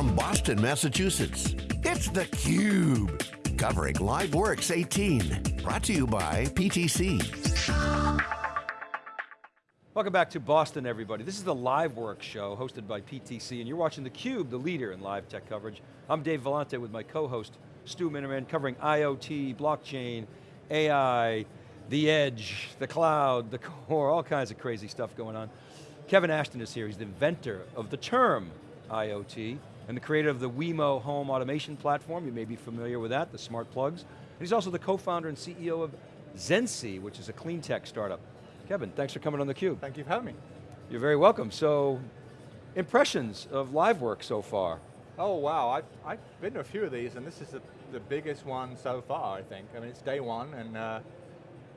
from Boston, Massachusetts, it's theCUBE. Covering LiveWorx 18. Brought to you by PTC. Welcome back to Boston, everybody. This is the LiveWorx show hosted by PTC, and you're watching theCUBE, the leader in live tech coverage. I'm Dave Vellante with my co-host, Stu Miniman, covering IoT, blockchain, AI, the edge, the cloud, the core, all kinds of crazy stuff going on. Kevin Ashton is here, he's the inventor of the term IoT, and the creator of the Wemo home automation platform, you may be familiar with that, the smart plugs. And he's also the co-founder and CEO of Zensi, which is a clean tech startup. Kevin, thanks for coming on theCUBE. Thank you for having me. You're very welcome. So, impressions of LiveWorx so far? Oh wow, I've, I've been to a few of these and this is the, the biggest one so far, I think. I mean, it's day one and uh,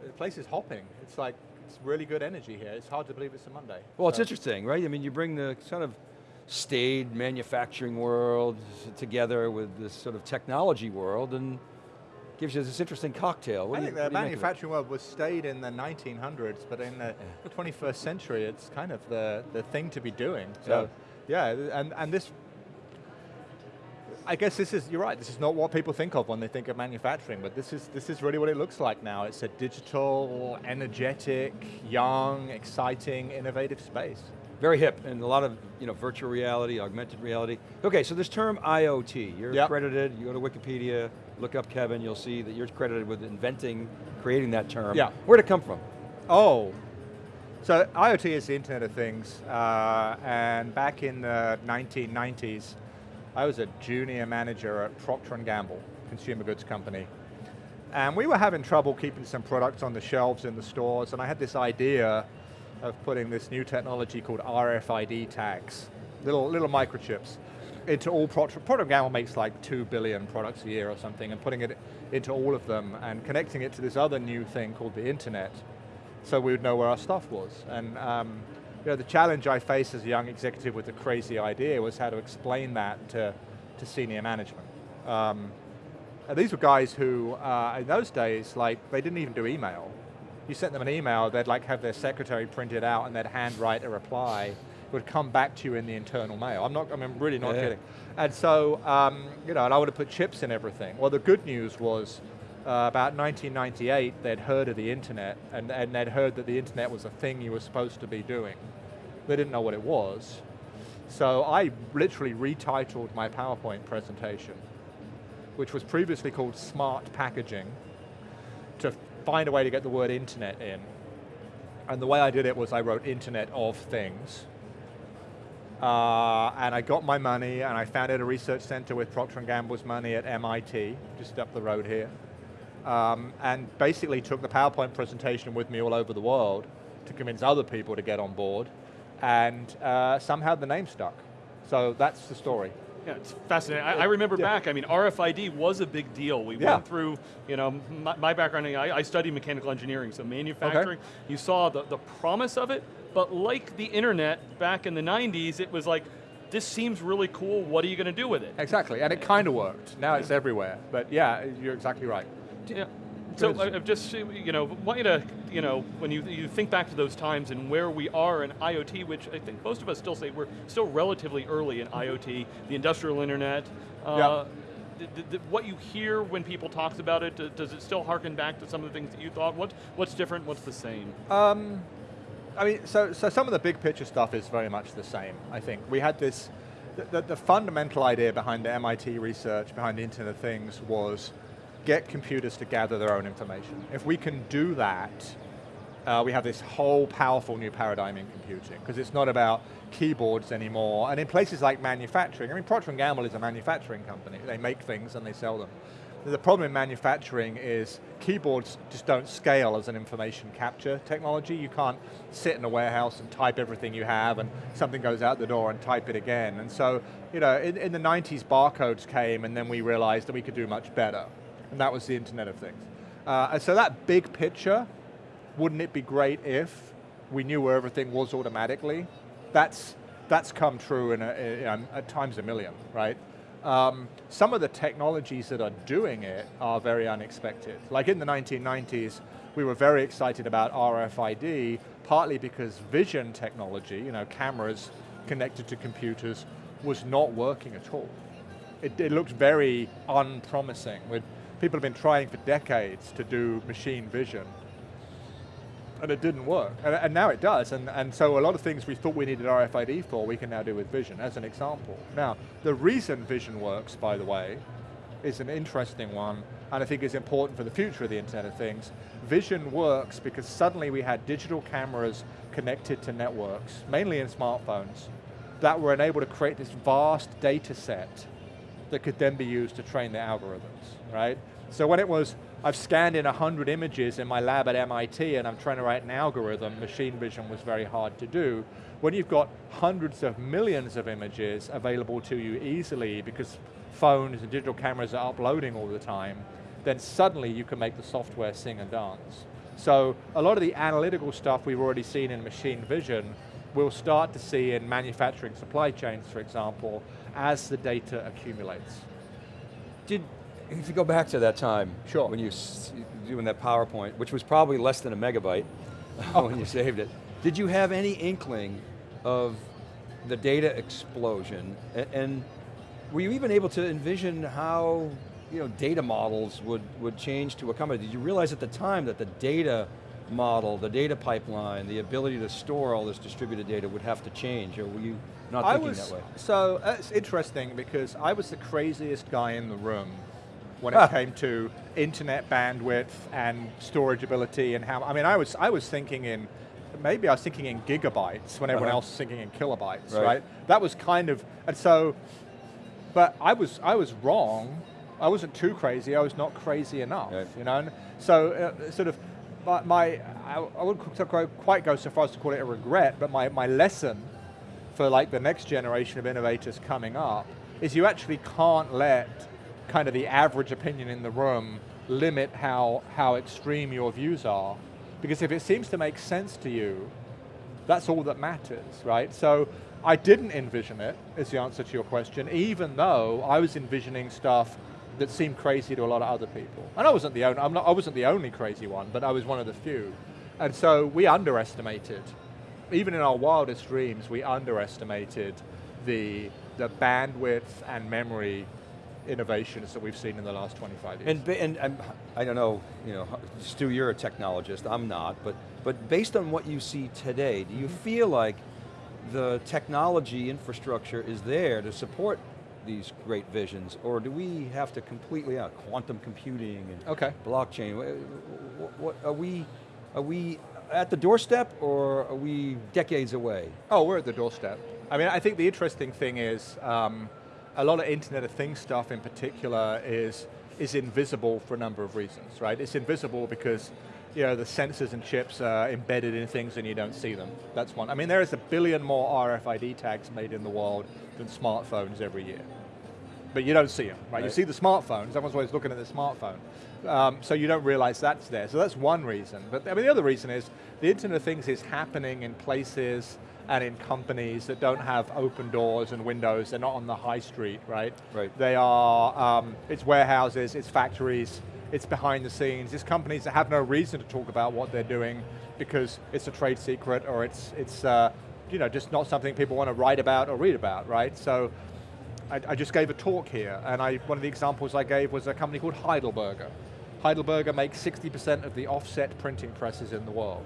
the place is hopping. It's like, it's really good energy here. It's hard to believe it's a Monday. Well, so. it's interesting, right? I mean, you bring the kind of staid manufacturing world together with this sort of technology world and gives you this interesting cocktail. What I think you, the manufacturing world was staid in the 1900s, but in the 21st century, it's kind of the, the thing to be doing. So, yeah, yeah and, and this, I guess this is, you're right, this is not what people think of when they think of manufacturing, but this is, this is really what it looks like now. It's a digital, energetic, young, exciting, innovative space very hip and a lot of you know, virtual reality, augmented reality. Okay, so this term IoT, you're yep. credited, you go to Wikipedia, look up Kevin, you'll see that you're credited with inventing, creating that term. Yeah. Where'd it come from? Oh, so IoT is the Internet of Things, uh, and back in the 1990s, I was a junior manager at Procter & Gamble, consumer goods company. And we were having trouble keeping some products on the shelves in the stores, and I had this idea of putting this new technology called RFID tags, little, little microchips, into all Procter, Procter Gamble makes like two billion products a year or something, and putting it into all of them and connecting it to this other new thing called the internet, so we would know where our stuff was. And um, you know, the challenge I faced as a young executive with a crazy idea was how to explain that to, to senior management. Um, these were guys who, uh, in those days, like, they didn't even do email you sent them an email, they'd like have their secretary print it out and they'd handwrite a reply. It would come back to you in the internal mail. I'm not, I mean, really not yeah. kidding. And so, um, you know, and I would have put chips in everything. Well, the good news was, uh, about 1998, they'd heard of the internet, and, and they'd heard that the internet was a thing you were supposed to be doing. They didn't know what it was. So I literally retitled my PowerPoint presentation, which was previously called Smart Packaging, find a way to get the word internet in. And the way I did it was I wrote Internet of Things. Uh, and I got my money and I founded a research center with Procter & Gamble's money at MIT, just up the road here. Um, and basically took the PowerPoint presentation with me all over the world to convince other people to get on board. And uh, somehow the name stuck. So that's the story. Yeah, it's fascinating. I, I remember yeah. back, I mean, RFID was a big deal. We yeah. went through, you know, my, my background, I, I, studied mechanical engineering, so manufacturing, okay. you saw the, the promise of it, but like the internet back in the 90s, it was like, this seems really cool, what are you going to do with it? Exactly, and it kind of worked. Now it's everywhere, but yeah, you're exactly right. Yeah. So I've just, you know, want you to, you know, when you, you think back to those times and where we are in IoT, which I think most of us still say we're still relatively early in IoT, the industrial internet, uh, what you hear when people talk about it, does it still harken back to some of the things that you thought? What, what's different, what's the same? Um, I mean, so, so some of the big picture stuff is very much the same, I think. We had this, the, the, the fundamental idea behind the MIT research, behind the Internet of Things was get computers to gather their own information. If we can do that, uh, we have this whole powerful new paradigm in computing, because it's not about keyboards anymore, and in places like manufacturing, I mean Procter & Gamble is a manufacturing company, they make things and they sell them. The problem in manufacturing is keyboards just don't scale as an information capture technology. You can't sit in a warehouse and type everything you have and something goes out the door and type it again. And so, you know, in, in the 90s barcodes came and then we realized that we could do much better and that was the Internet of Things. Uh, so that big picture, wouldn't it be great if we knew where everything was automatically? That's, that's come true in, a, in at times a million, right? Um, some of the technologies that are doing it are very unexpected. Like in the 1990s, we were very excited about RFID, partly because vision technology, you know, cameras connected to computers, was not working at all. It, it looked very unpromising. With, people have been trying for decades to do machine vision, and it didn't work. And, and, now it does, and, and so a lot of things we thought we needed RFID for, we can now do with vision, as an example. Now, the reason vision works, by the way, is an interesting one, and I think is important for the future of the Internet of Things. Vision works because suddenly we had digital cameras connected to networks, mainly in smartphones, that were enabled to create this vast data set that could then be used to train the algorithms, right? So when it was, I've scanned in 100 images in my lab at MIT and I'm trying to write an algorithm, machine vision was very hard to do. When you've got hundreds of millions of images available to you easily because phones and digital cameras are uploading all the time, then suddenly you can make the software sing and dance. So a lot of the analytical stuff we've already seen in machine vision, we'll start to see in manufacturing supply chains, for example, as the data accumulates. Did, if you go back to that time, sure. when you doing that PowerPoint, which was probably less than a megabyte oh. when you saved it, did you have any inkling of the data explosion and, and were you even able to envision how you know, data models would, would change to accommodate? Did you realize at the time that the data model, the data pipeline, the ability to store all this distributed data would have to change, or were you not thinking was, that way? So, it's interesting because I was the craziest guy in the room when it came to internet bandwidth and storage ability and how, I mean, I was, I was thinking in, maybe I was thinking in gigabytes when everyone uh -huh. else was thinking in kilobytes, right. right? That was kind of, and so but I was, I was wrong. I wasn't too crazy, I was not crazy enough, right. you know? And so, uh, sort of, my, my, I, wouldn't quite go so far as to call it a regret, but my, my lesson for like the next generation of innovators coming up is you actually can't let kind of the average opinion in the room limit how, how extreme your views are. Because if it seems to make sense to you, that's all that matters, right? So I didn't envision it, is the answer to your question, even though I was envisioning stuff that seemed crazy to a lot of other people. And I wasn't the only, I'm not, I wasn't the only crazy one, but I was one of the few. And so we underestimated, even in our wildest dreams, we underestimated the, the bandwidth and memory innovations that we've seen in the last 25 years. And, and, and I don't know, you know, Stu, you're a technologist, I'm not, but, but based on what you see today, do you mm-hmm. feel like the technology infrastructure is there to support these great visions, or do we have to completely out quantum computing and okay. blockchain? What, what, are we are we at the doorstep, or are we decades away? Oh, we're at the doorstep. I mean, I think the interesting thing is um, a lot of Internet of Things stuff in particular is is invisible for a number of reasons, right? It's invisible because you know, the sensors and chips are embedded in things and you don't see them. That's one. I mean, there is a billion more RFID tags made in the world than smartphones every year. But you don't see them, right? right. You see the smartphones, everyone's always looking at the smartphone. Um, so you don't realize that's there. So that's one reason. But I mean, the other reason is the Internet of Things is happening in places and in companies that don't have open doors and windows, they're not on the high street, right? Right. They are, um, it's warehouses, it's factories, it's behind the scenes, it's companies that have no reason to talk about what they're doing because it's a trade secret or it's, it's uh, you know, just not something people want to write about or read about, right? So I, I just gave a talk here and I, one of the examples I gave was a company called Heidelberger. Heidelberger makes 60% of the offset printing presses in the world.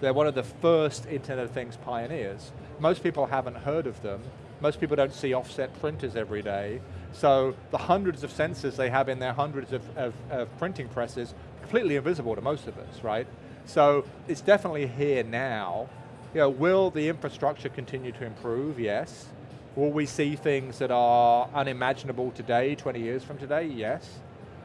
They're one of the first Internet of Things pioneers. Most people haven't heard of them. Most people don't see offset printers every day. So the hundreds of sensors they have in their hundreds of, of, of printing presses, completely invisible to most of us, right? So it's definitely here now. You know, will the infrastructure continue to improve? Yes. Will we see things that are unimaginable today, 20 years from today? Yes.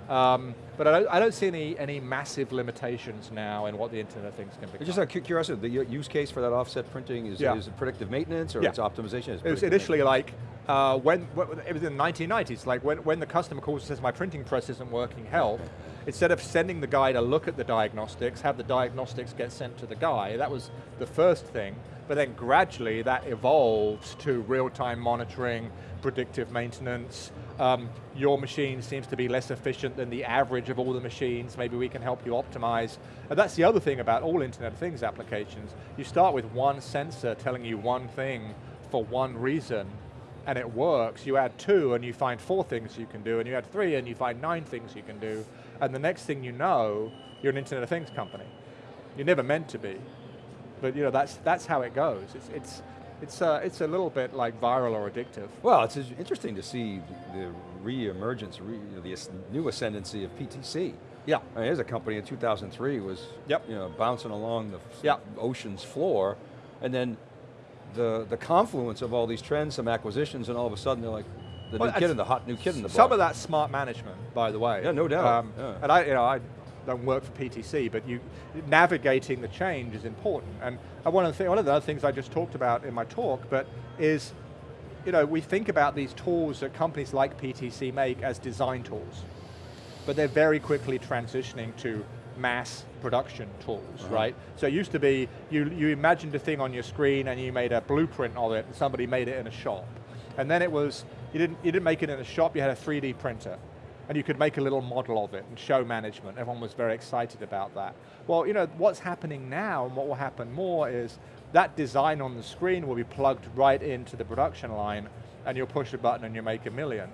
Um, but I don't, I don't, see any, any massive limitations now in what the Internet of Things can become. Just out of curiosity, the use case for that offset printing is, yeah. is it predictive maintenance or yeah. it's optimization? it was initially like, uh, when, it was in the 1990s, like when, when the customer calls and says my printing press isn't working, help, instead of sending the guy to look at the diagnostics, have the diagnostics get sent to the guy, that was the first thing, but then gradually that evolved to real-time monitoring, predictive maintenance, um, your machine seems to be less efficient than the average of all the machines, maybe we can help you optimize. And that's the other thing about all Internet of Things applications. You start with one sensor telling you one thing for one reason, and it works, you add two and you find four things you can do, and you add three and you find nine things you can do, and the next thing you know, you're an Internet of Things company. You're never meant to be, but you know that's that's how it goes. It's it's it's uh, it's a little bit like viral or addictive. Well, it's interesting to see the re-emergence, re, you know, the new ascendancy of PTC. Yeah. I mean, here's a company in 2003 was yep. you know, bouncing along the yep. ocean's floor, and then the, the confluence of all these trends, some acquisitions, and all of a sudden they're like, the well, new kid in the hot new kid in the Some of that smart management, by the way. Yeah, no doubt. Um, yeah. And I, you know, I don't work for PTC, but you navigating the change is important. And one of the one of the other things I just talked about in my talk, but is, you know, we think about these tools that companies like PTC make as design tools, but they're very quickly transitioning to mass production tools, uh -huh. right? So it used to be, you, you imagined a thing on your screen and you made a blueprint of it and somebody made it in a shop. And then it was, you didn't, you didn't make it in a shop, you had a 3D printer. And you could make a little model of it and show management. Everyone was very excited about that. Well, you know, what's happening now and what will happen more is that design on the screen will be plugged right into the production line and you'll push a button and you make a million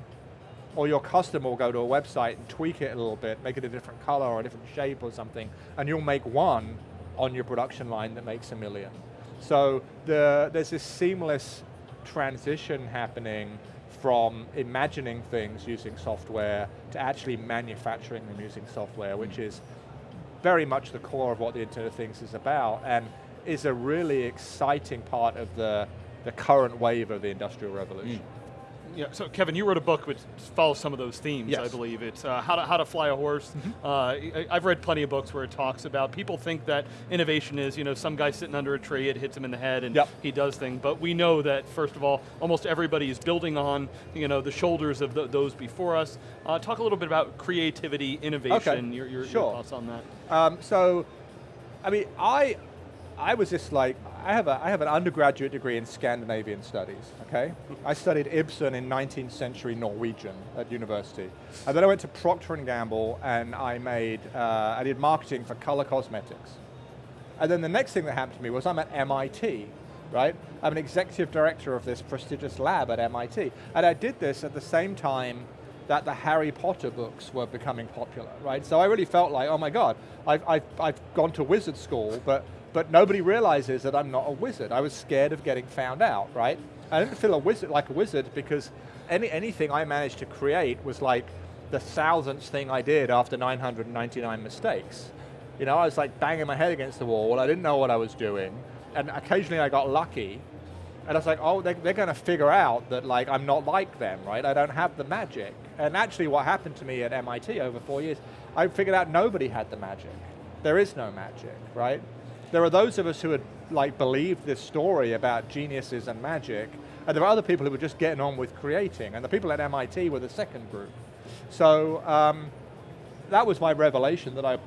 or your customer will go to a website and tweak it a little bit, make it a different color or a different shape or something, and you'll make one on your production line that makes a million. So the, there's this seamless transition happening from imagining things using software to actually manufacturing them using software, which mm. is very much the core of what the Internet of Things is about, and is a really exciting part of the, the current wave of the Industrial Revolution. Mm. Yeah, so Kevin, you wrote a book which follows some of those themes, yes. I believe. It's uh, how, to, how to Fly a Horse. Mm -hmm. uh, I've read plenty of books where it talks about, people think that innovation is, you know, some guy sitting under a tree, it hits him in the head and yep. he does things, but we know that, first of all, almost everybody is building on, you know, the shoulders of the, those before us. Uh, talk a little bit about creativity, innovation, okay. your, your, sure. your thoughts on that. Um, so, I mean, I, I was just like, I have, a, I have an undergraduate degree in Scandinavian studies, okay? I studied Ibsen in 19th century Norwegian at university. And then I went to Procter & Gamble and I made, uh, I did marketing for color cosmetics. And then the next thing that happened to me was I'm at MIT, right? I'm an executive director of this prestigious lab at MIT. And I did this at the same time that the Harry Potter books were becoming popular, right? So I really felt like, oh my God, I've, I've, I've gone to wizard school, but but nobody realizes that I'm not a wizard. I was scared of getting found out, right? I didn't feel a wizard like a wizard because any, anything I managed to create was like the thousandth thing I did after 999 mistakes. You know, I was like banging my head against the wall, I didn't know what I was doing, and occasionally I got lucky, and I was like, oh, they're, they're going to figure out that like I'm not like them, right? I don't have the magic. And actually what happened to me at MIT over four years, I figured out nobody had the magic. There is no magic, right? There are those of us who had like believed this story about geniuses and magic, and there are other people who were just getting on with creating, and the people at MIT were the second group. So um, that was my revelation that I,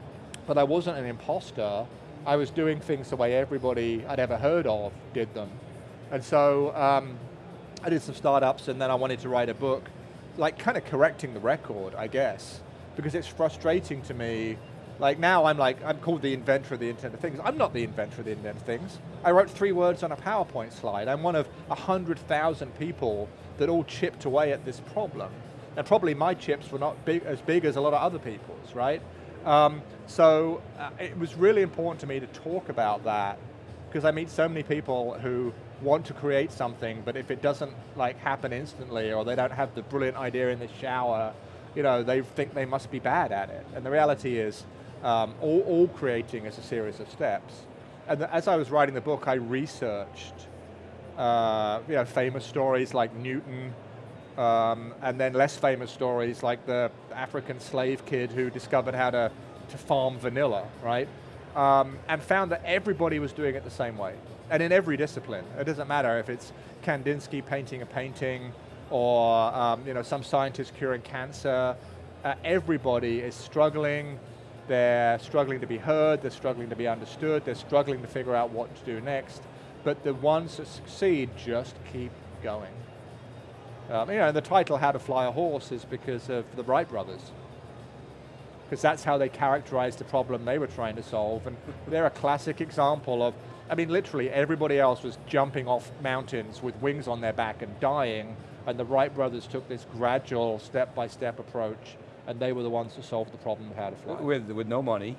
that I wasn't an imposter, I was doing things the way everybody I'd ever heard of did them. And so um, I did some startups and then I wanted to write a book, like kind of correcting the record, I guess, because it's frustrating to me like now I'm like, I'm called the inventor of the Internet of Things. I'm not the inventor of the Internet of Things. I wrote three words on a PowerPoint slide. I'm one of 100,000 people that all chipped away at this problem. And probably my chips were not big, as big as a lot of other people's, right? Um, so uh, it was really important to me to talk about that because I meet so many people who want to create something, but if it doesn't like happen instantly or they don't have the brilliant idea in the shower, you know, they think they must be bad at it. And the reality is, um, all, all, creating is a series of steps. And as I was writing the book, I researched uh, you know, famous stories like Newton, um, and then less famous stories like the African slave kid who discovered how to, to farm vanilla, right? Um, and found that everybody was doing it the same way. And in every discipline. It doesn't matter if it's Kandinsky painting a painting, or um, you know, some scientist curing cancer. Uh, everybody is struggling they're struggling to be heard, they're struggling to be understood, they're struggling to figure out what to do next, but the ones that succeed just keep going. Um, you know, the title How to Fly a Horse is because of the Wright brothers. Because that's how they characterized the problem they were trying to solve, and they're a classic example of, I mean literally everybody else was jumping off mountains with wings on their back and dying, and the Wright brothers took this gradual, step-by-step approach, and they were the ones to solve the problem of how to fly. With, with no money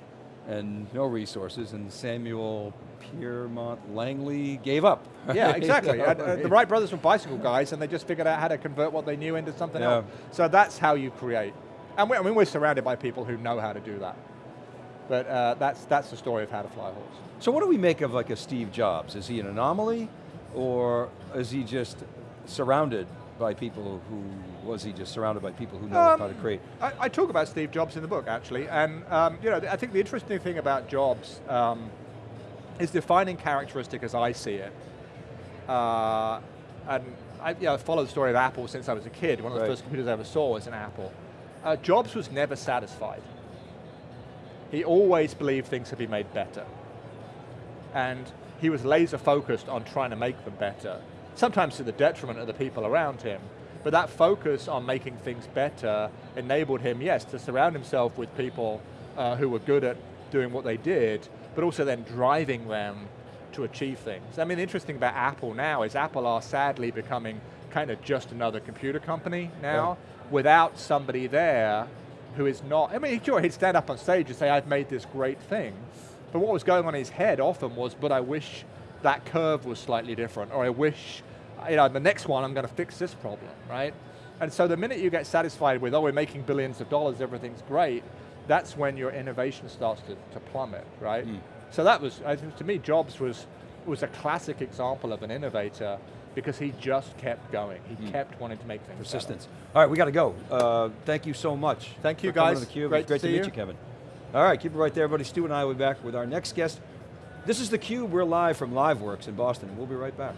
and no resources, and Samuel Pierpont Langley gave up. Yeah, exactly. and, uh, the Wright brothers were bicycle guys, and they just figured out how to convert what they knew into something Yeah. else. So that's how you create. And we, I mean, we're surrounded by people who know how to do that. But uh, that's, that's the story of how to fly a horse. So what do we make of like a Steve Jobs? Is he an anomaly, or is he just surrounded by people who, was he just surrounded by people who know Um, how to create? I, I talk about Steve Jobs in the book, actually, and um, you know, I think the interesting thing about Jobs um, his defining characteristic as I see it, uh, and I you know, followed the story of Apple since I was a kid. One of the Right. first computers I ever saw was an Apple. Uh, Jobs was never satisfied. He always believed things could be made better. And he was laser focused on trying to make them better, sometimes to the detriment of the people around him. But that focus on making things better enabled him, yes, to surround himself with people uh, who were good at doing what they did, but also then driving them to achieve things. I mean, the interesting about Apple now is Apple are sadly becoming kind of just another computer company now, Right. without somebody there who is not, I mean, sure, he'd stand up on stage and say, I've made this great thing, but what was going on in his head often was, but I wish that curve was slightly different, or I wish, you know, the next one I'm going to fix this problem, right? And so the minute you get satisfied with, oh, we're making billions of dollars, everything's great, that's when your innovation starts to, to plummet, right? Mm. So that was, I think, to me, Jobs was, was a classic example of an innovator because he just kept going. He Mm. kept wanting to make things better. Persistence. All right, we got to go. Uh, thank you so much. Thank you, coming guys. to theCUBE. Great great to to, meet you. you, Kevin. All right, keep it right there, everybody. Stu and I will be back with our next guest. This is theCUBE, we're live from LiveWorx in Boston. We'll be right back.